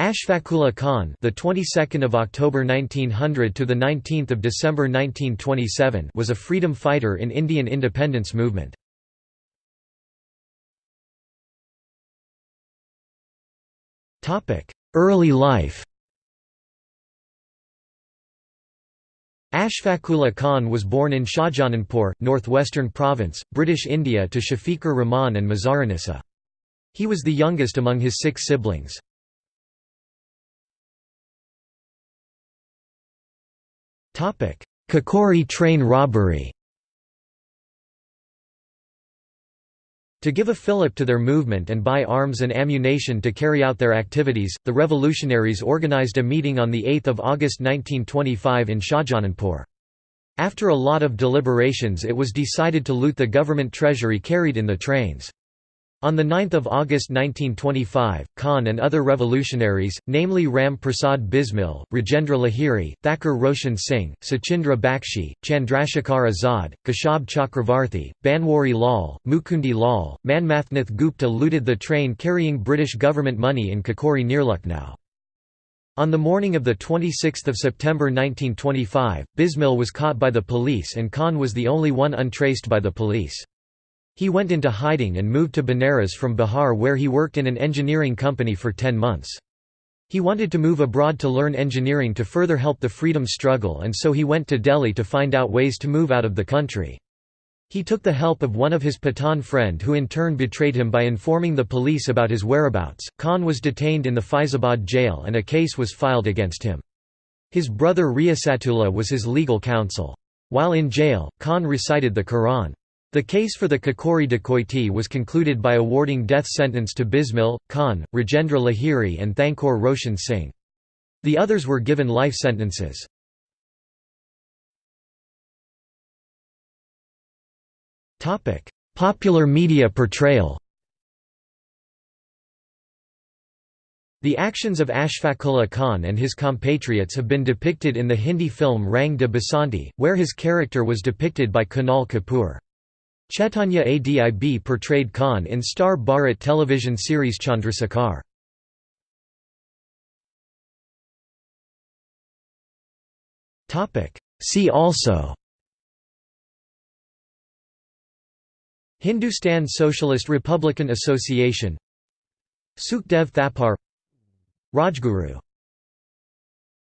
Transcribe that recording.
Ashfaqullah Khan, the 22nd of October 1900 to the 19th of December 1927, was a freedom fighter in Indian independence movement. Topic: Early life. Ashfaqullah Khan was born in Shahjahanpur, Northwestern Province, British India to Shafiqur Rahman and Mazarunnisa. He was the youngest among his six siblings. Kakori train robbery To give a fillip to their movement and buy arms and ammunition to carry out their activities, the revolutionaries organized a meeting on 8 August 1925 in Shahjahanpur. After a lot of deliberations it was decided to loot the government treasury carried in the trains. On 9 August 1925, Khan and other revolutionaries, namely Ram Prasad Bismil, Rajendra Lahiri, Thakur Roshan Singh, Sachindra Bakshi, Chandrashekhar Azad, Kashab Chakravarthi, Banwari Lal, Mukundi Lal, Manmathnath Gupta looted the train carrying British government money in Kakori near Lucknow. On the morning of 26 September 1925, Bismil was caught by the police and Khan was the only one untraced by the police. He went into hiding and moved to Benares from Bihar where he worked in an engineering company for ten months. He wanted to move abroad to learn engineering to further help the freedom struggle and so he went to Delhi to find out ways to move out of the country. He took the help of one of his Pathan friend who in turn betrayed him by informing the police about his whereabouts. Khan was detained in the Faizabad jail and a case was filed against him. His brother Riyasatullah was his legal counsel. While in jail, Khan recited the Quran. The case for the Kakori dacoity was concluded by awarding death sentence to Bismil, Khan, Rajendra Lahiri and Thakur Roshan Singh. The others were given life sentences. Popular media portrayal The actions of Ashfaqullah Khan and his compatriots have been depicted in the Hindi film Rang de Basanti, where his character was depicted by Kunal Kapoor. Chaitanya Adib portrayed Khan in Star Bharat television series Chandrasekhar. See also Hindustan Socialist Republican Association Sukhdev Thapar Rajguru